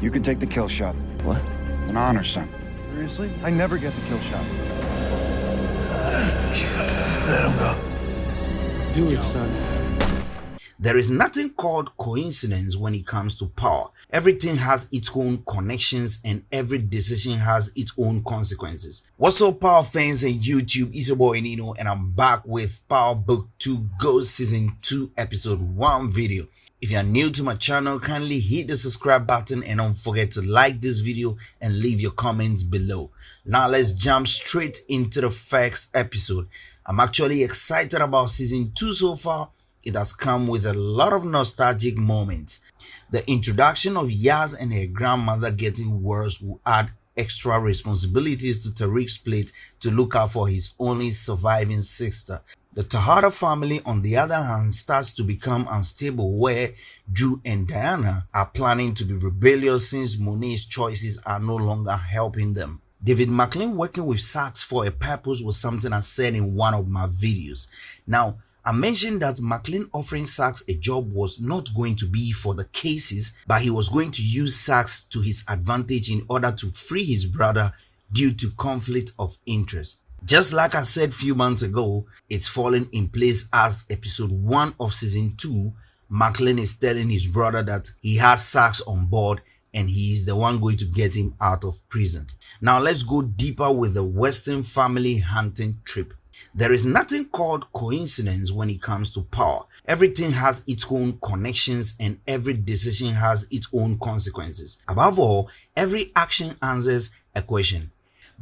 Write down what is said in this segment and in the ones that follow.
You can take the kill shot. What? An honor, son. Seriously? I never get the kill shot. Let him go. Do it, son. There is nothing called coincidence when it comes to power. Everything has its own connections and every decision has its own consequences. What's up, Power fans and YouTube? It's your boy Nino and I'm back with Power Book 2 Ghost Season 2 Episode 1 video. If you are new to my channel, kindly hit the subscribe button and don't forget to like this video and leave your comments below. Now let's jump straight into the facts episode. I'm actually excited about Season 2 so far it has come with a lot of nostalgic moments. The introduction of Yaz and her grandmother getting worse will add extra responsibilities to Tariq's plate to look out for his only surviving sister. The Tejada family, on the other hand, starts to become unstable where Dru and Diana are planning to be rebellious since Monet's choices are no longer helping them. Davis MacLean working with Saxe for a purpose was something I said in one of my videos. Now, I mentioned that MacLean offering Saxe a job was not going to be for the cases, but he was going to use Saxe to his advantage in order to free his brother due to conflict of interest. Just like I said few months ago, it's falling in place as episode 1 of season 2, MacLean is telling his brother that he has Saxe on board and he is the one going to get him out of prison. Now let's go deeper with the Weston family hunting trip. There is nothing called coincidence when it comes to power. Everything has its own connections and every decision has its own consequences. Above all, every action answers a question.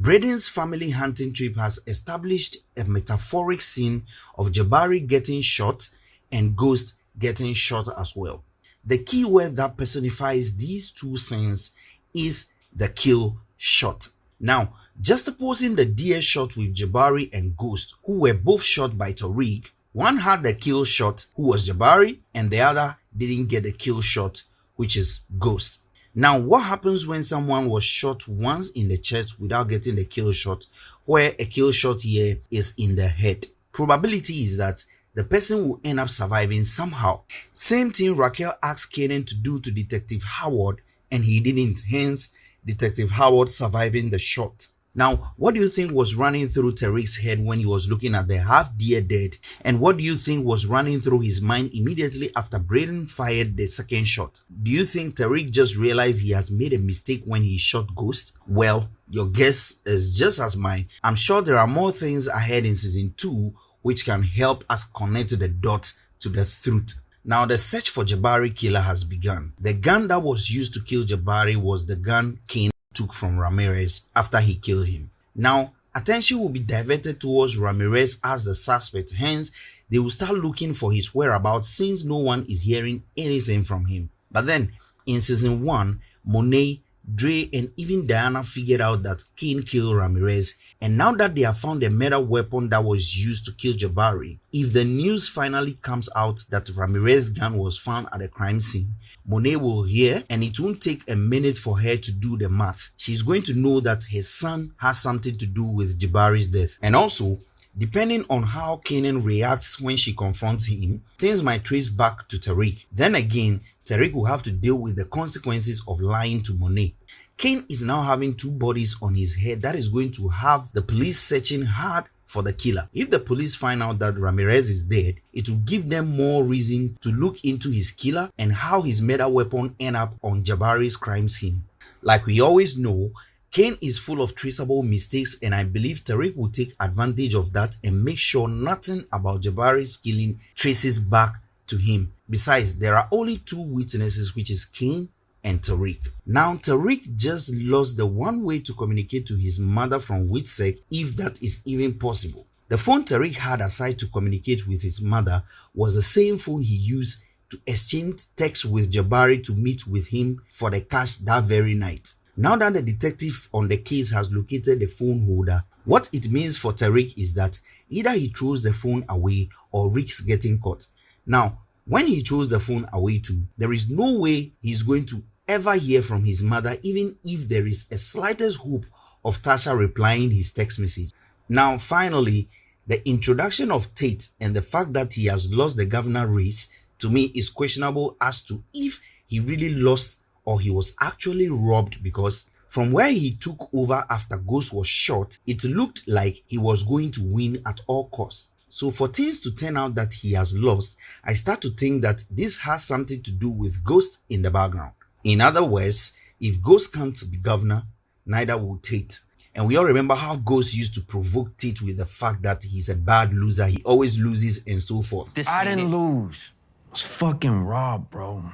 Brayden's family hunting trip has established a metaphoric scene of Jabari getting shot and Ghost getting shot as well. The key word that personifies these two scenes is the kill shot. Now, just opposing the deer shot with Jabari and Ghost, who were both shot by Tariq, one had the kill shot, who was Jabari, and the other didn't get the kill shot, which is Ghost. Now, what happens when someone was shot once in the chest without getting the kill shot, where a kill shot here is in the head? Probability is that the person will end up surviving somehow. Same thing Raquel asked Kanan to do to Detective Howard, and he didn't, hence Detective Howard surviving the shot. Now, what do you think was running through Tariq's head when he was looking at the half deer dead? And what do you think was running through his mind immediately after Brayden fired the second shot? Do you think Tariq just realized he has made a mistake when he shot Ghost? Well, your guess is just as mine. I'm sure there are more things ahead in season 2 which can help us connect the dots to the truth. Now the search for Jabari killer has begun. The gun that was used to kill Jabari was the gun King took from Ramirez after he killed him. Now, attention will be diverted towards Ramirez as the suspect, hence, they will start looking for his whereabouts since no one is hearing anything from him. But then, in season 1, Monet Dre and even Diana figured out that Cane killed Ramirez and now that they have found a murder weapon that was used to kill Jabari, if the news finally comes out that Ramirez's gun was found at the crime scene, Monet will hear and it won't take a minute for her to do the math. She's going to know that her son has something to do with Jabari's death. And also, Depending on how Kanan reacts when she confronts him, things might trace back to Tariq. Then again, Tariq will have to deal with the consequences of lying to Monet. Cane is now having two bodies on his head that is going to have the police searching hard for the killer. If the police find out that Ramirez is dead, it will give them more reason to look into his killer and how his murder weapon end up on Jabari's crime scene. Like we always know, Cane is full of traceable mistakes and I believe Tariq will take advantage of that and make sure nothing about Jabari's killing traces back to him. Besides, there are only two witnesses which is Cane and Tariq. Now Tariq just lost the one way to communicate to his mother from WITSEC if that is even possible. The phone Tariq had aside to communicate with his mother was the same phone he used to exchange texts with Jabari to meet with him for the cash that very night. Now that the detective on the case has located the phone holder, what it means for Tariq is that either he throws the phone away or risks getting caught. Now, when he throws the phone away too, there is no way he's going to ever hear from his mother even if there is a slightest hope of Tasha replying his text message. Now, finally, the introduction of Tate and the fact that he has lost the governor race to me is questionable as to if he really lost or he was actually robbed because from where he took over after Ghost was shot, it looked like he was going to win at all costs. So for things to turn out that he has lost, I start to think that this has something to do with Ghost in the background. In other words, if Ghost can't be governor, neither will Tate. And we all remember how Ghost used to provoke Tate with the fact that he's a bad loser, he always loses and so forth. This I didn't it. lose. I was fucking robbed, bro.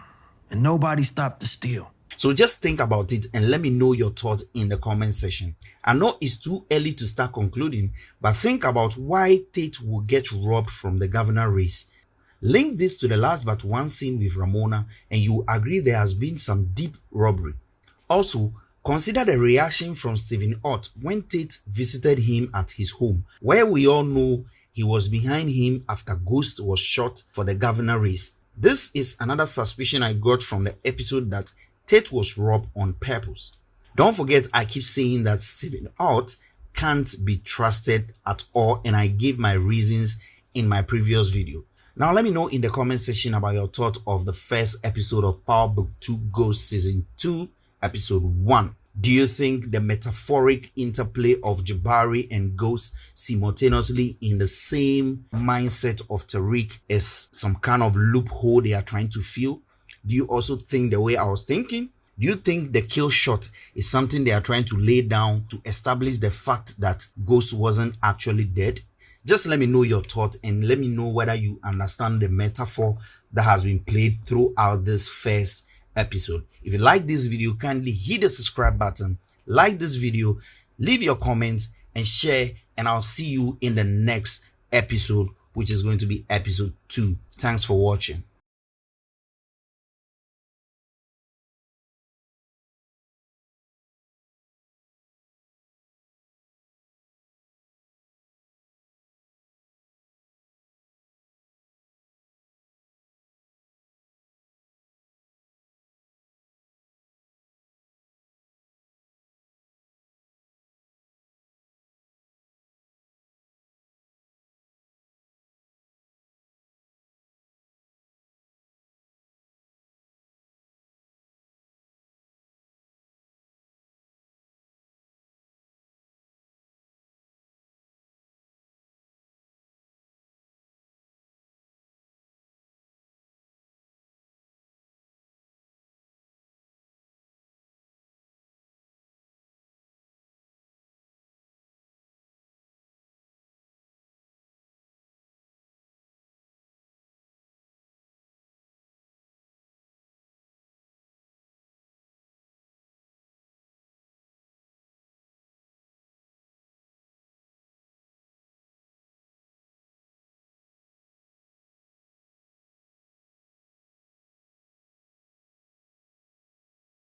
And nobody stopped to steal. So just think about it and let me know your thoughts in the comment section. I know it's too early to start concluding, but think about why Tate will get robbed from the governor race. Link this to the last but one scene with Ramona and you agree there has been some deep robbery. Also, consider the reaction from Stephen Ott when Tate visited him at his home, where we all know he was behind him after Ghost was shot for the governor race. This is another suspicion I got from the episode that Tate was robbed on purpose. Don't forget, I keep saying that Stephen Ott can't be trusted at all, and I gave my reasons in my previous video. Now, let me know in the comment section about your thought of the first episode of Power Book 2 Ghost Season 2, Episode 1. Do you think the metaphoric interplay of Jabari and Ghost simultaneously in the same mindset of Tariq is some kind of loophole they are trying to fill? Do you also think the way I was thinking? Do you think the kill shot is something they are trying to lay down to establish the fact that Ghost wasn't actually dead? Just let me know your thoughts and let me know whether you understand the metaphor that has been played throughout this first episode. If you like this video, kindly hit the subscribe button, like this video, leave your comments and share and I'll see you in the next episode which is going to be episode 2. Thanks for watching.